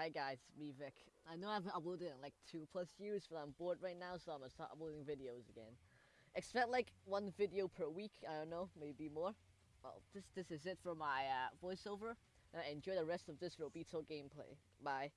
Hi guys, me Vic. I know I haven't uploaded in like two plus years, but I'm bored right now, so I'm gonna start uploading videos again. Expect like one video per week. I don't know, maybe more. Well, this this is it for my uh, voiceover. Uh, enjoy the rest of this Robito gameplay. Bye.